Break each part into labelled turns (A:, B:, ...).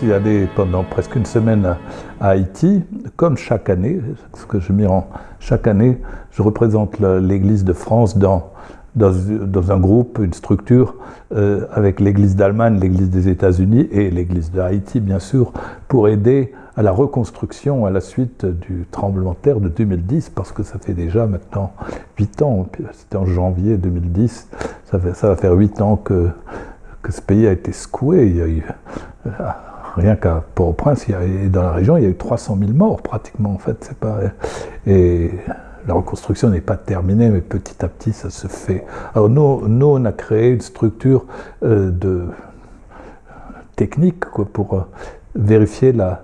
A: suis allé pendant presque une semaine à, Haïti, comme chaque année, ce que je m'y rends chaque année, je représente l'Église de France dans, dans, un groupe, une structure, euh, avec l'Église d'Allemagne, l'Église des États-Unis et l'Église de Haïti, bien sûr, pour aider à la reconstruction à la suite du tremblement de terre de 2010, parce que ça fait déjà maintenant 8 ans, c'était en janvier 2010, ça, fait, ça va faire 8 ans que, que ce pays a été secoué. Il y a eu, euh, rien qu'à Port-au-Prince, dans la région, il y a eu 300 000 morts pratiquement, en fait. Pas, et la reconstruction n'est pas terminée, mais petit à petit, ça se fait. Alors nous, nous on a créé une structure euh, de technique pour euh, vérifier la,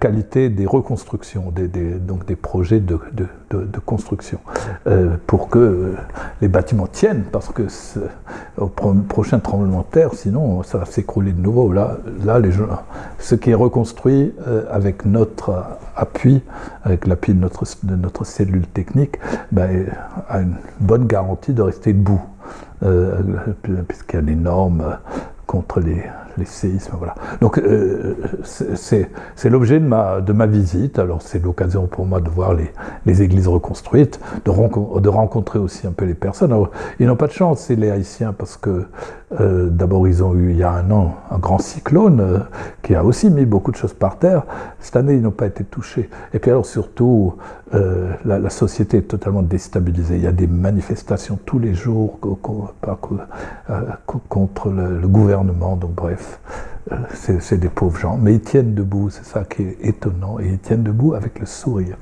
A: qualité des reconstructions, des, donc des projets de, construction, euh, pour que les bâtiments tiennent, parce que au prochain tremblement de terre, sinon ça va s'écrouler de nouveau. Là, là les gens, ce qui est reconstruit euh, avec notre appui, avec l'appui de notre, cellule technique, ben, a une bonne garantie de rester debout, puisqu'il y a des normes contre les, les séismes. Voilà. Donc euh, c'est l'objet de ma, de ma visite. Alors c'est l'occasion pour moi de voir les, églises reconstruites, de, rencontrer aussi un peu les personnes. Alors, ils n'ont pas de chance, c'est les Haïtiens, parce que euh, d'abord ils ont eu il y a un an un grand cyclone euh, qui a aussi mis beaucoup de choses par terre. Cette année ils n'ont pas été touchés. Et puis alors surtout la, la, société est totalement déstabilisée. Il y a des manifestations tous les jours contre le, le gouvernement. Donc bref. Euh, c'est des pauvres gens, mais ils tiennent debout, c'est ça qui est étonnant, et ils tiennent debout avec le sourire.